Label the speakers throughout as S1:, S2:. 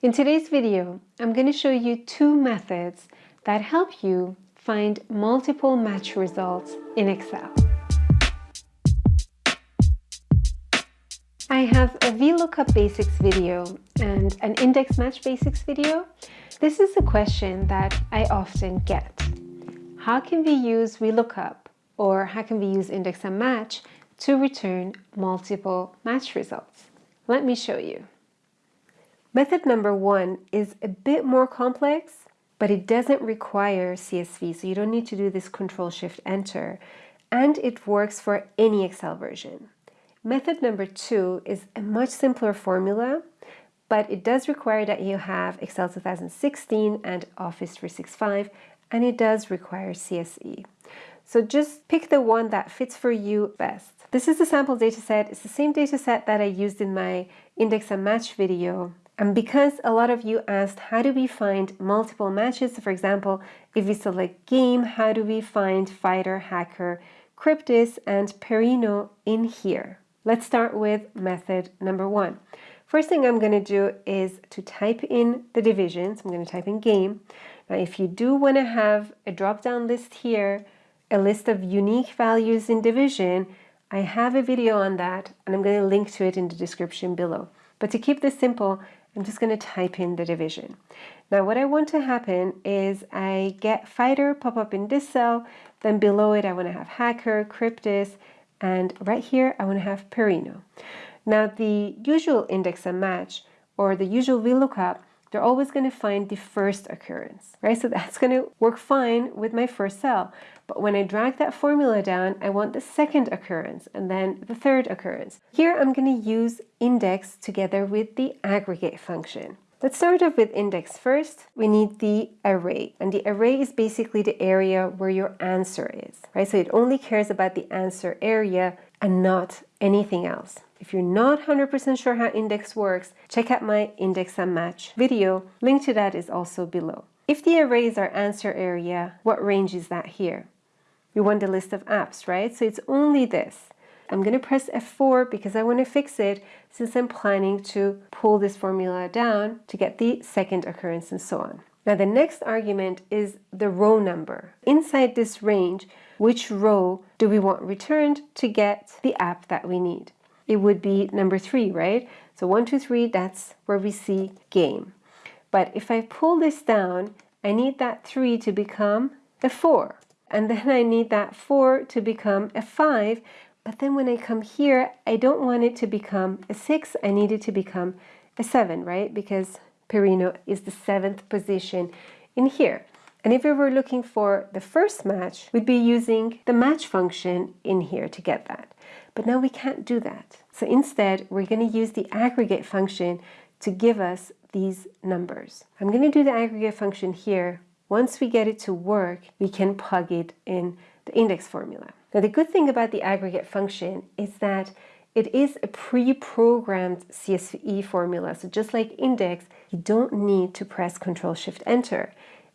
S1: In today's video, I'm going to show you two methods that help you find multiple match results in Excel. I have a VLOOKUP basics video and an index match basics video. This is a question that I often get. How can we use VLOOKUP or how can we use index and match to return multiple match results? Let me show you. Method number one is a bit more complex, but it doesn't require CSE, so you don't need to do this Control Shift Enter, and it works for any Excel version. Method number two is a much simpler formula, but it does require that you have Excel 2016 and Office 365, and it does require CSE. So just pick the one that fits for you best. This is the sample dataset. It's the same dataset that I used in my index and match video. And because a lot of you asked, how do we find multiple matches? For example, if we select game, how do we find fighter, hacker, Cryptis, and Perino in here? Let's start with method number one. First thing I'm going to do is to type in the divisions. I'm going to type in game. Now, if you do want to have a drop-down list here, a list of unique values in division, I have a video on that and I'm going to link to it in the description below. But to keep this simple, I'm just going to type in the division. Now what I want to happen is I get fighter pop up in this cell, then below it I want to have hacker, cryptis, and right here I want to have perino. Now the usual index and match or the usual VLOOKUP they're always going to find the first occurrence, right? So that's going to work fine with my first cell. But when I drag that formula down, I want the second occurrence and then the third occurrence. Here I'm going to use index together with the aggregate function. Let's start off with index first. We need the array, and the array is basically the area where your answer is, right? So it only cares about the answer area and not anything else. If you're not 100% sure how index works, check out my index and match video. Link to that is also below. If the array is our answer area, what range is that here? We want the list of apps, right? So it's only this. I'm going to press F4 because I want to fix it since I'm planning to pull this formula down to get the second occurrence and so on. Now the next argument is the row number. Inside this range, which row do we want returned to get the app that we need? it would be number three, right? So one, two, three, that's where we see game. But if I pull this down, I need that three to become a four. And then I need that four to become a five. But then when I come here, I don't want it to become a six. I need it to become a seven, right? Because Perino is the seventh position in here. And if we were looking for the first match, we'd be using the match function in here to get that. But now we can't do that. So instead, we're going to use the aggregate function to give us these numbers. I'm going to do the aggregate function here. Once we get it to work, we can plug it in the index formula. Now the good thing about the aggregate function is that it is a pre-programmed CSE formula. So just like index, you don't need to press Control Shift Enter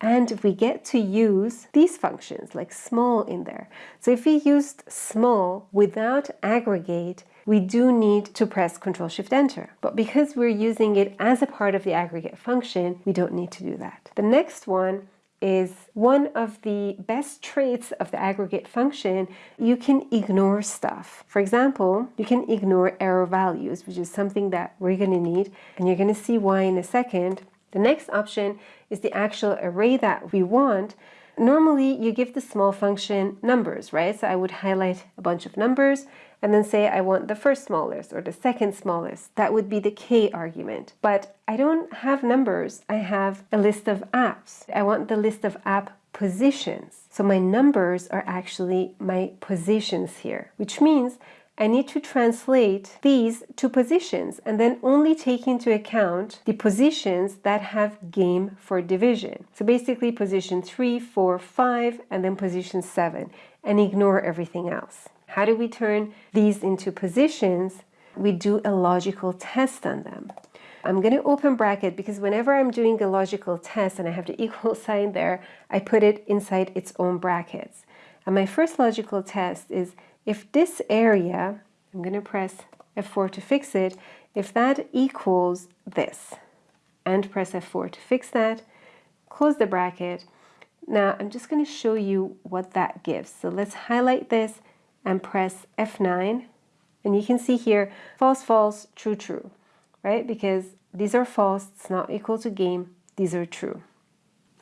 S1: and if we get to use these functions like small in there. So if we used small without aggregate, we do need to press Control Shift Enter. But because we're using it as a part of the aggregate function, we don't need to do that. The next one is one of the best traits of the aggregate function, you can ignore stuff. For example, you can ignore error values, which is something that we're going to need, and you're going to see why in a second. The next option is the actual array that we want. Normally, you give the small function numbers, right? So I would highlight a bunch of numbers and then say I want the first smallest or the second smallest. That would be the k argument. But I don't have numbers. I have a list of apps. I want the list of app positions. So my numbers are actually my positions here, which means I need to translate these to positions and then only take into account the positions that have game for division. So basically position 3, 4, 5, and then position 7, and ignore everything else. How do we turn these into positions? We do a logical test on them. I'm going to open bracket because whenever I'm doing a logical test and I have the equal sign there, I put it inside its own brackets. And my first logical test is if this area, I'm going to press F4 to fix it, if that equals this, and press F4 to fix that. Close the bracket. Now I'm just going to show you what that gives. So let's highlight this and press F9. And you can see here, false, false, true, true, right? Because these are false, it's not equal to game, these are true.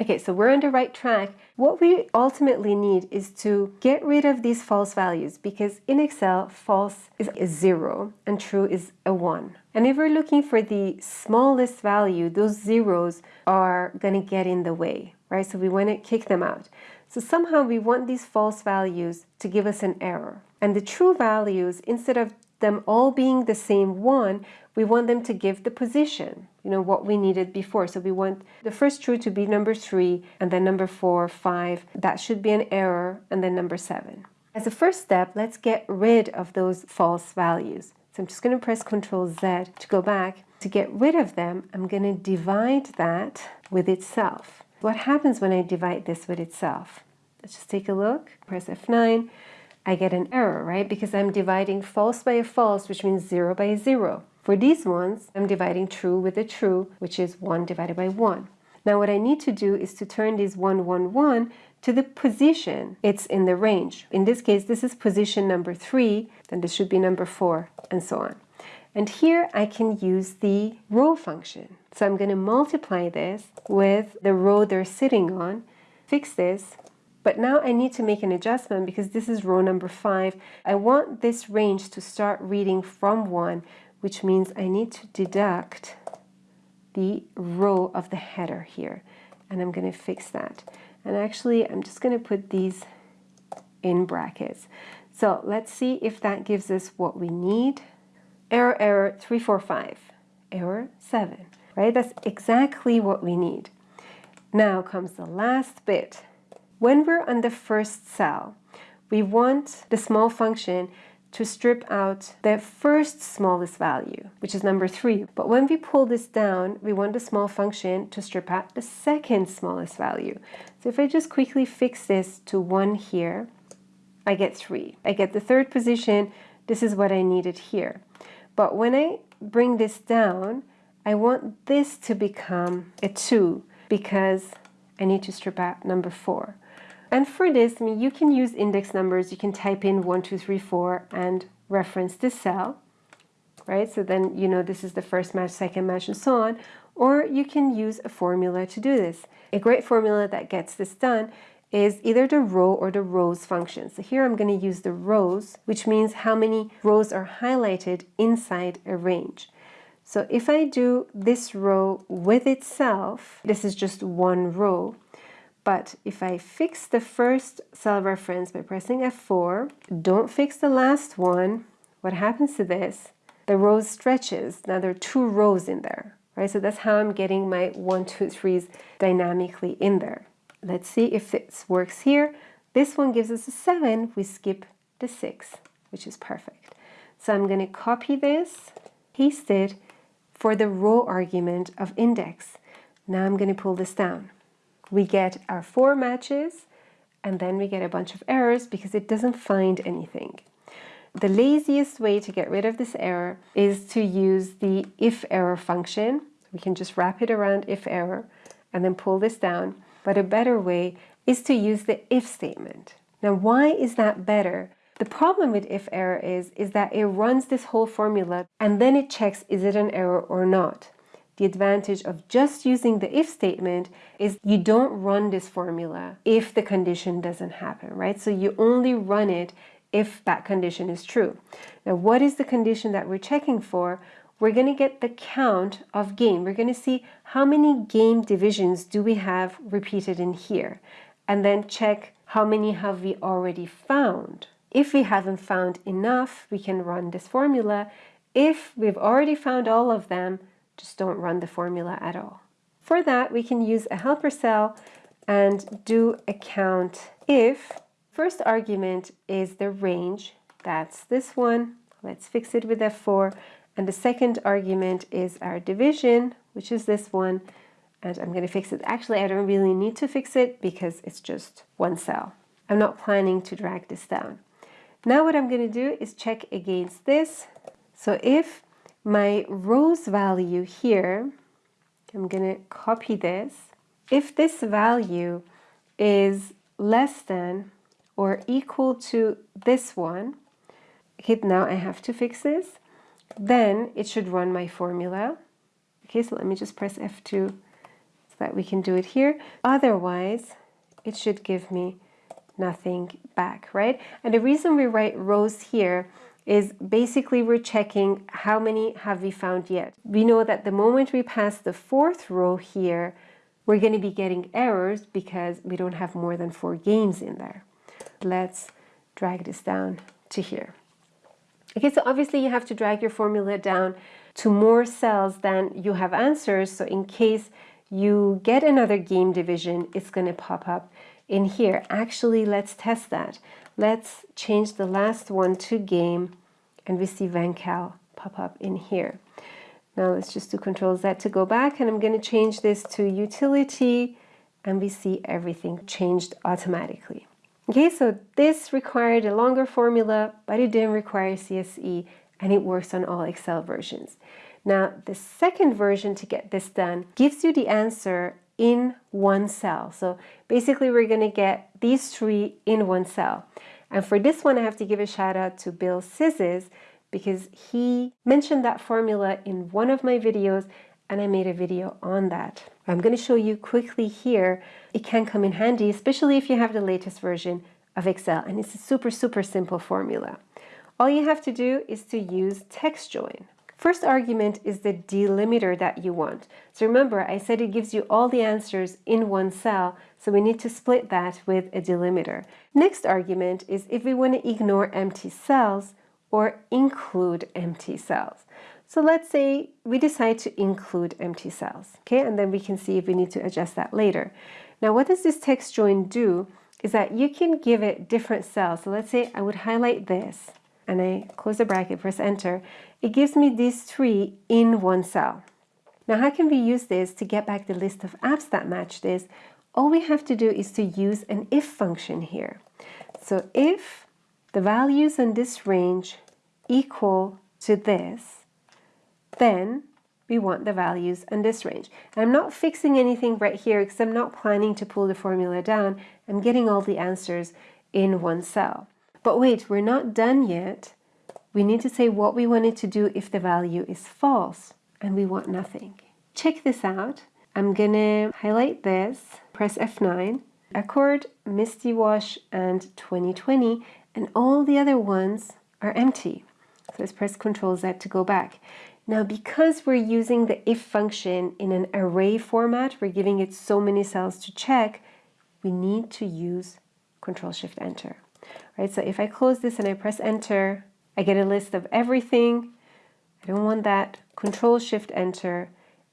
S1: Okay, so we're on the right track. What we ultimately need is to get rid of these false values because in Excel, false is a zero and true is a one. And if we're looking for the smallest value, those zeros are gonna get in the way, right? So we wanna kick them out. So somehow we want these false values to give us an error. And the true values, instead of them all being the same one, we want them to give the position, you know, what we needed before. So we want the first true to be number three, and then number four, five, that should be an error, and then number seven. As a first step, let's get rid of those false values. So I'm just going to press Ctrl Z to go back. To get rid of them, I'm going to divide that with itself. What happens when I divide this with itself? Let's just take a look. Press F9. I get an error, right? Because I'm dividing false by a false, which means 0 by 0. For these ones, I'm dividing true with a true, which is 1 divided by 1. Now what I need to do is to turn these 1, 1, 1 to the position it's in the range. In this case, this is position number 3, then this should be number 4, and so on. And here I can use the row function. So I'm going to multiply this with the row they're sitting on, fix this, but now I need to make an adjustment because this is row number five. I want this range to start reading from one, which means I need to deduct the row of the header here. And I'm going to fix that. And actually, I'm just going to put these in brackets. So let's see if that gives us what we need. Error, error, 345. Error, 7. Right? That's exactly what we need. Now comes the last bit. When we're on the first cell, we want the small function to strip out the first smallest value, which is number three. But when we pull this down, we want the small function to strip out the second smallest value. So if I just quickly fix this to one here, I get three. I get the third position. This is what I needed here. But when I bring this down, I want this to become a two because I need to strip out number four. And for this, I mean, you can use index numbers. You can type in 1, 2, 3, 4 and reference this cell, right? So then you know this is the first match, second match, and so on. Or you can use a formula to do this. A great formula that gets this done is either the row or the rows function. So here I'm going to use the rows, which means how many rows are highlighted inside a range. So if I do this row with itself, this is just one row, but if I fix the first cell reference by pressing F4, don't fix the last one, what happens to this? The row stretches. Now there are two rows in there, right? So that's how I'm getting my one, two, threes dynamically in there. Let's see if this works here. This one gives us a seven. We skip the six, which is perfect. So I'm going to copy this, paste it for the row argument of index. Now I'm going to pull this down we get our four matches and then we get a bunch of errors because it doesn't find anything. The laziest way to get rid of this error is to use the if error function. We can just wrap it around if error and then pull this down. But a better way is to use the if statement. Now, why is that better? The problem with if error is, is that it runs this whole formula and then it checks is it an error or not. The advantage of just using the if statement is you don't run this formula if the condition doesn't happen, right? So you only run it if that condition is true. Now, what is the condition that we're checking for? We're going to get the count of game. We're going to see how many game divisions do we have repeated in here, and then check how many have we already found. If we haven't found enough, we can run this formula. If we've already found all of them, just don't run the formula at all. For that, we can use a helper cell and do a count if. First argument is the range. That's this one. Let's fix it with F4. And the second argument is our division, which is this one. And I'm going to fix it. Actually, I don't really need to fix it because it's just one cell. I'm not planning to drag this down. Now what I'm going to do is check against this. So if my rows value here I'm going to copy this. If this value is less than or equal to this one, okay, now I have to fix this, then it should run my formula. Okay, so let me just press F2 so that we can do it here. Otherwise, it should give me nothing back, right? And the reason we write rows here is basically we're checking how many have we found yet. We know that the moment we pass the fourth row here, we're going to be getting errors because we don't have more than four games in there. Let's drag this down to here. Okay, so obviously you have to drag your formula down to more cells than you have answers. So in case you get another game division, it's going to pop up in here. Actually, let's test that. Let's change the last one to game and we see Vancal pop up in here. Now let's just do Control Z to go back and I'm going to change this to utility and we see everything changed automatically. Okay, so this required a longer formula, but it didn't require CSE and it works on all Excel versions. Now, the second version to get this done gives you the answer in one cell. So basically we're going to get these three in one cell. And for this one, I have to give a shout out to Bill Sizes because he mentioned that formula in one of my videos and I made a video on that. I'm going to show you quickly here. It can come in handy, especially if you have the latest version of Excel. And it's a super, super simple formula. All you have to do is to use text join. First argument is the delimiter that you want. So remember, I said it gives you all the answers in one cell, so we need to split that with a delimiter. Next argument is if we want to ignore empty cells or include empty cells. So let's say we decide to include empty cells, okay? And then we can see if we need to adjust that later. Now, what does this text join do is that you can give it different cells. So let's say I would highlight this and I close the bracket, press enter, it gives me these three in one cell. Now how can we use this to get back the list of apps that match this? All we have to do is to use an if function here. So if the values in this range equal to this, then we want the values in this range. And I'm not fixing anything right here because I'm not planning to pull the formula down. I'm getting all the answers in one cell. But wait, we're not done yet. We need to say what we wanted to do if the value is false, and we want nothing. Check this out. I'm gonna highlight this, press F9, Accord, Misty Wash, and 2020, and all the other ones are empty. So let's press Ctrl Z to go back. Now, because we're using the if function in an array format, we're giving it so many cells to check, we need to use Control Shift Enter right? So if I close this and I press enter, I get a list of everything. I don't want that. Control Shift Enter,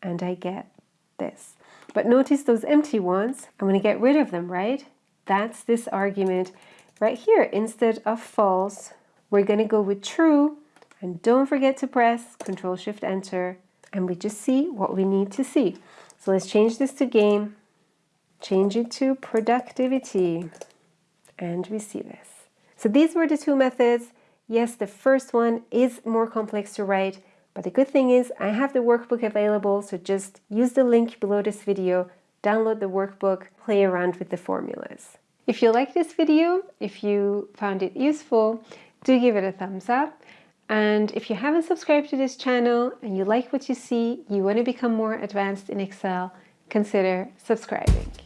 S1: and I get this. But notice those empty ones, I'm going to get rid of them, right? That's this argument right here. Instead of false, we're going to go with true, and don't forget to press Control Shift Enter, and we just see what we need to see. So let's change this to game, change it to productivity, and we see this. So these were the two methods. Yes, the first one is more complex to write, but the good thing is I have the workbook available, so just use the link below this video, download the workbook, play around with the formulas. If you like this video, if you found it useful, do give it a thumbs up. And if you haven't subscribed to this channel and you like what you see, you want to become more advanced in Excel, consider subscribing.